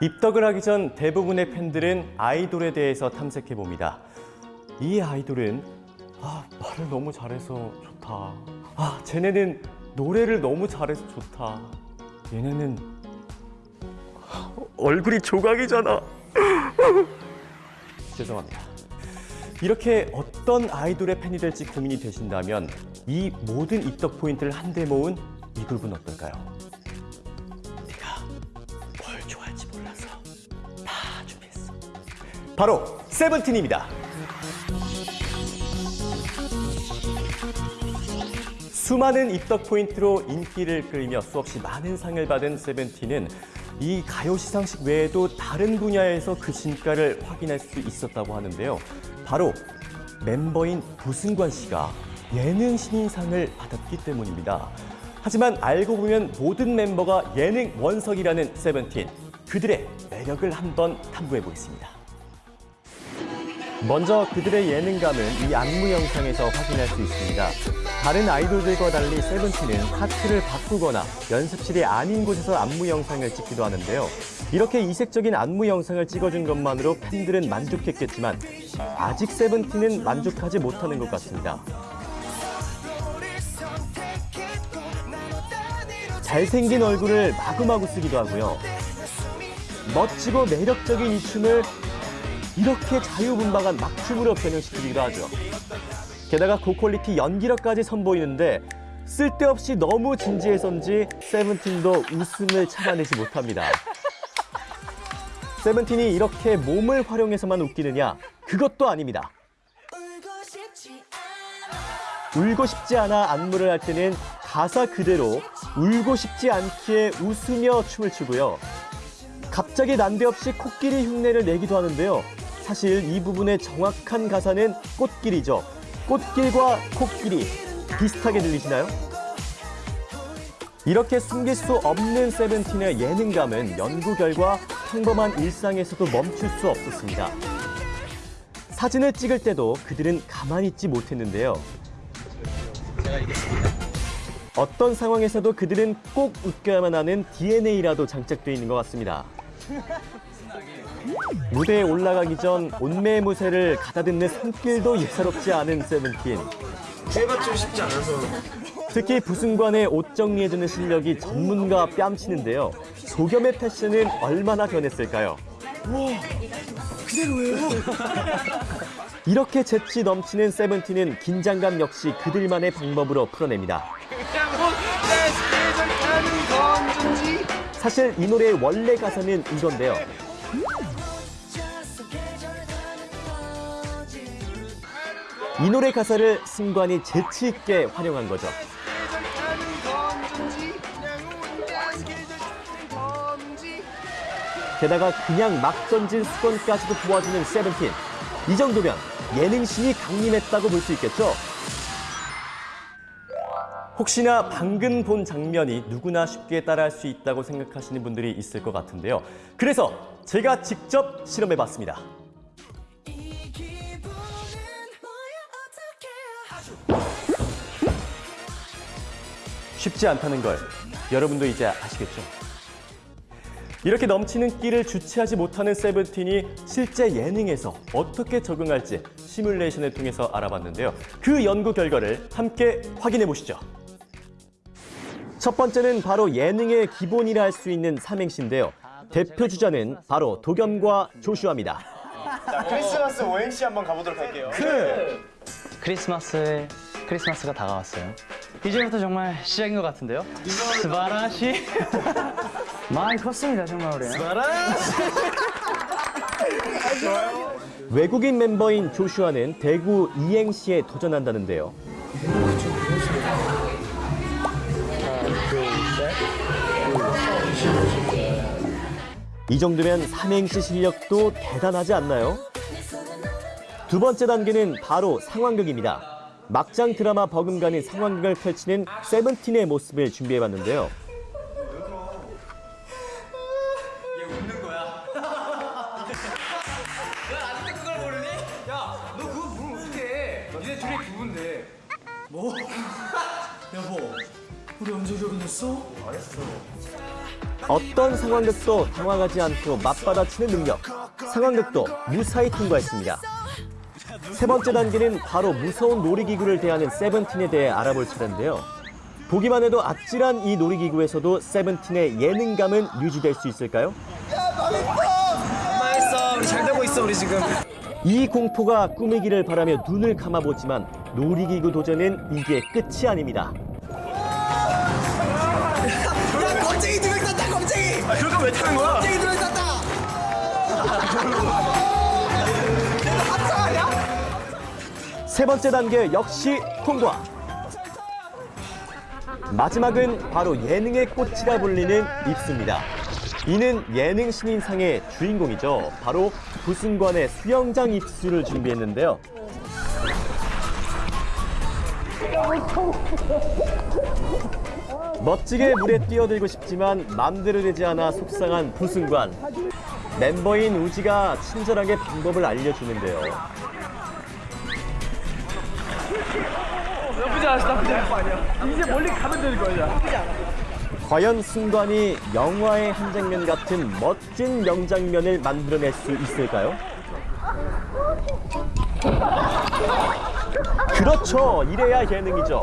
입덕을 하기 전 대부분의 팬들은 아이돌에 대해서 탐색해 봅니다. 이 아이돌은 아 말을 너무 잘해서 좋다. 아 쟤네는 노래를 너무 잘해서 좋다. 얘네는 얼굴이 조각이잖아. 죄송합니다. 이렇게 어떤 아이돌의 팬이 될지 고민이 되신다면 이 모든 입덕 포인트를 한데 모은 이 그룹은 어떨까요? 바로 세븐틴입니다. 수많은 입덕 포인트로 인기를 끌며 수없이 많은 상을 받은 세븐틴은 이 가요 시상식 외에도 다른 분야에서 그 진가를 확인할 수 있었다고 하는데요. 바로 멤버인 부승관 씨가 예능 신인상을 받았기 때문입니다. 하지만 알고 보면 모든 멤버가 예능 원석이라는 세븐틴. 그들의 매력을 한번 탐구해 보겠습니다. 먼저 그들의 예능감은 이 안무 영상에서 확인할 수 있습니다. 다른 아이돌들과 달리 세븐틴은 하트를 바꾸거나 연습실이 아닌 곳에서 안무 영상을 찍기도 하는데요. 이렇게 이색적인 안무 영상을 찍어준 것만으로 팬들은 만족했겠지만 아직 세븐틴은 만족하지 못하는 것 같습니다. 잘생긴 얼굴을 마구마구 쓰기도 하고요. 멋지고 매력적인 이 춤을 이렇게 자유분방한 막춤으로 변형시키기도 하죠. 게다가 고퀄리티 연기력까지 선보이는데 쓸데없이 너무 진지해서인지 세븐틴도 웃음을 참아내지 못합니다. 세븐틴이 이렇게 몸을 활용해서만 웃기느냐? 그것도 아닙니다. 울고 싶지 않아 안무를 할 때는 가사 그대로 울고 싶지 않기에 웃으며 춤을 추고요. 갑자기 난데없이 코끼리 흉내를 내기도 하는데요. 사실 이 부분의 정확한 가사는 꽃길이죠. 꽃길과 코끼리 비슷하게 들리시나요? 이렇게 숨길 수 없는 세븐틴의 예능감은 연구 결과 평범한 일상에서도 멈출 수 없었습니다. 사진을 찍을 때도 그들은 가만히 있지 못했는데요. 어떤 상황에서도 그들은 꼭 웃겨야만 하는 DNA라도 장착되어 있는 것 같습니다. 무대에 올라가기 전 온매무새를 가다듬는 손길도 예사롭지 않은 세븐틴. 해받치고 싶지 않아서 특히 부승관의 옷 정리해주는 실력이 전문가 뺨치는데요. 소겸의 패션은 얼마나 변했을까요? 그대로예요. 이렇게 재치 넘치는 세븐틴은 긴장감 역시 그들만의 방법으로 풀어냅니다. 사실 이 노래의 원래 가사는 이건데요. 이 노래 가사를 승관이 재치 있게 활용한 거죠. 게다가 그냥 막 던진 수건까지도 도와주는 세븐틴. 이 정도면 예능신이 강림했다고 볼 수 있겠죠? 혹시나 방금 본 장면이 누구나 쉽게 따라할 수 있다고 생각하시는 분들이 있을 것 같은데요. 그래서 제가 직접 실험해봤습니다. 쉽지 않다는 걸 여러분도 이제 아시겠죠? 이렇게 넘치는 끼를 주체하지 못하는 세븐틴이 실제 예능에서 어떻게 적응할지 시뮬레이션을 통해서 알아봤는데요. 그 연구 결과를 함께 확인해 보시죠. 첫 번째는 바로 예능의 기본이라 할 수 있는 삼행시인데요. 대표 주자는 바로 도겸과 조슈아입니다. 자 크리스마스 오행시 한번 가보도록 할게요 크리스마스 크리스마스가 다가왔어요. 이제부터 정말 시작인 것 같은데요. 스바라시 많이 컸습니다 정말 우리. 외국인 멤버인 조슈아는 대구 이행시에 도전한다는데요. 이 정도면 삼행시 실력도 대단하지 않나요? 두 번째 단계는 바로 상황극입니다. 막장 드라마 버금가는 상황극을 펼치는 세븐틴의 모습을 준비해봤는데요. 뭐? 여보 우리 언제 결혼했어? 알았어 어떤 상황극도 당황하지 않고 맞받아치는 능력. 상황극도 무사히 통과했습니다. 세 번째 단계는 바로 무서운 놀이기구를 대하는 세븐틴에 대해 알아볼 차례인데요. 보기만 해도 아찔한 이 놀이기구에서도 세븐틴의 예능감은 유지될 수 있을까요? 망했어. 우리 잘 되고 있어 우리 지금. 이 공포가 꿈이기를 바라며 눈을 감아보지만 놀이기구 도전은 이게 끝이 아닙니다. 왜 타는 거야? 겁쟁이 두명 땄다. 세 번째 단계 역시 통과. 마지막은 바로 예능의 꽃이라 불리는 입수입니다. 이는 예능 신인상의 주인공이죠. 바로 부승관의 수영장 입수를 준비했는데요. 멋지게 물에 뛰어들고 싶지만 맘대로 되지 않아 속상한 부승관. 멤버인 우지가 친절하게 방법을 알려주는데요. 나쁘지 않았어 나쁘지 않았어 이제 멀리 가면 되는 거야 과연 승관이 영화의 한 장면 같은 멋진 명장면을 만들어낼 수 있을까요? 그렇죠. 이래야 예능이죠.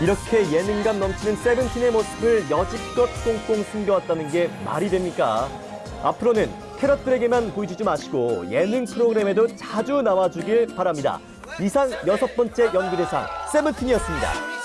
이렇게 예능감 넘치는 세븐틴의 모습을 여지껏 꽁꽁 숨겨왔다는 게 말이 됩니까? 앞으로는 캐럿들에게만 보여주지 마시고 예능 프로그램에도 자주 나와주길 바랍니다. 이상 여섯 번째 연기대상 세븐틴이었습니다.